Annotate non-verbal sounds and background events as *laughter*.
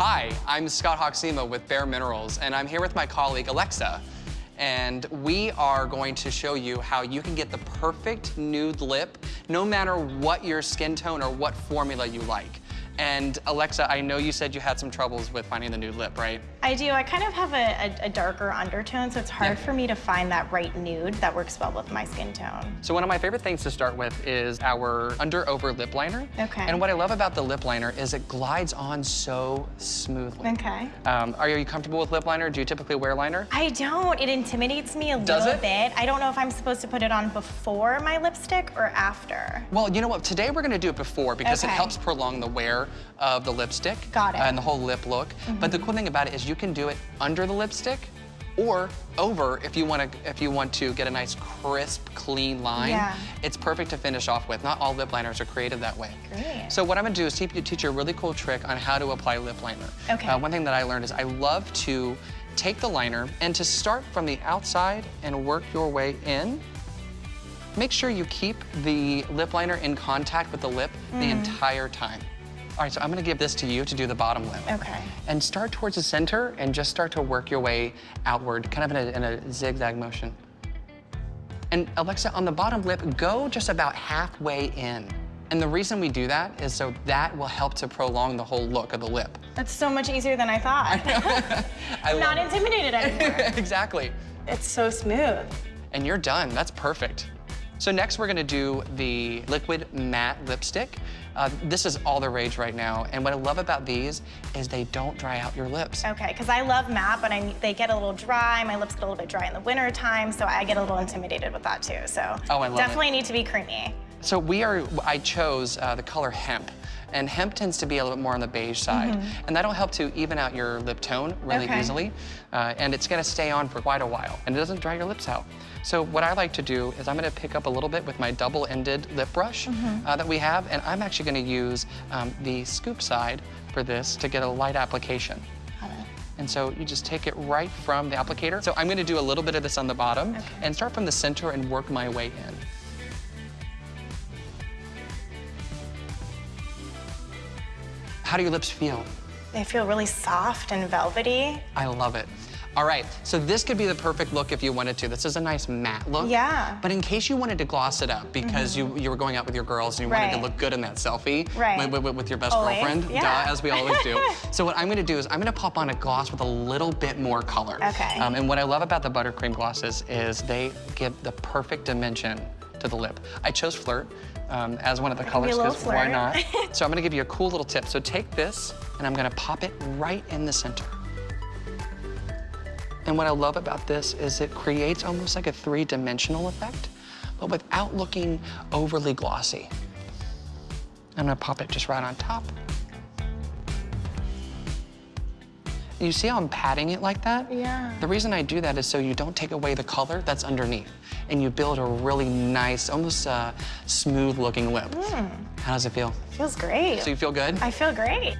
Hi, I'm Scott Hoxima with Bare Minerals, and I'm here with my colleague Alexa. And we are going to show you how you can get the perfect nude lip, no matter what your skin tone or what formula you like. And Alexa, I know you said you had some troubles with finding the nude lip, right? I do. I kind of have a, a, a darker undertone, so it's hard Yeah. for me to find that right nude that works well with my skin tone. So one of my favorite things to start with is our under over lip liner. Okay. And what I love about the lip liner is it glides on so smoothly. Okay. Um, are you comfortable with lip liner? Do you typically wear liner? I don't. It intimidates me a Does little it? bit. I don't know if I'm supposed to put it on before my lipstick or after. Well, you know what? Today we're gonna do it before because it helps prolong the wear of the lipstick. Got it. And the whole lip look. But the cool thing about it is you can do it under the lipstick or over if you want to if you want to get a nice crisp clean line Yeah. it's perfect to finish off with not all lip liners are created that way Great. so what i'm going to do is teach you, teach you a really cool trick on how to apply lip liner Okay. Uh, one thing that i learned is i love to take the liner and to start from the outside and work your way in Make sure you keep the lip liner in contact with the lip Mm. the entire time. All right, so I'm gonna give this to you to do the bottom lip. Okay. And start towards the center and just start to work your way outward, kind of in a, in a zigzag motion. And Alexa, on the bottom lip, go just about halfway in. And the reason we do that is so that will help to prolong the whole look of the lip. That's so much easier than I thought. *laughs* *laughs* I I'm not intimidated anymore. *laughs* exactly. it's so smooth. and you're done. That's perfect. So next we're gonna do the liquid matte lipstick. Uh, this is all the rage right now, and what I love about these is they don't dry out your lips. Okay, because I love matte, but I, they get a little dry. My lips get a little bit dry in the winter time, so I get a little intimidated with that too. So Oh, I love it. definitely need to be creamy. So we are, I chose uh, the color hemp, and hemp tends to be a little bit more on the beige side, and that'll help to even out your lip tone really. Okay. easily, uh, and it's gonna stay on for quite a while, and it doesn't dry your lips out. So what I like to do is I'm gonna pick up a little bit with my double-ended lip brush Mm-hmm. uh, that we have, and I'm actually gonna use um, the scoop side for this to get a light application. And so you just take it right from the applicator. So I'm gonna do a little bit of this on the bottom Okay. and start from the center and work my way in. How do your lips feel? They feel really soft and velvety. I love it. All right, so this could be the perfect look if you wanted to. This is a nice matte look. Yeah. But in case you wanted to gloss it up because you, you were going out with your girls and you wanted to look good in that selfie Right. with, with- with your best Always, girlfriend, yeah. duh, as we always do. *laughs* so what I'm gonna do is I'm gonna pop on a gloss with a little bit more color. Okay. Um, and what I love about the buttercream glosses is they give the perfect dimension to the lip. I chose Flirt um, as one of the colors because why not? *laughs* so I'm gonna give you a cool little tip. So take this and I'm gonna pop it right in the center. And what I love about this is it creates almost like a three-dimensional effect, but without looking overly glossy. I'm gonna pop it just right on top. You see how I'm patting it like that? Yeah. The reason I do that is so you don't take away the color that's underneath, and you build a really nice, almost uh, smooth-looking lip. How does it feel? Feels great. So you feel good? I feel great.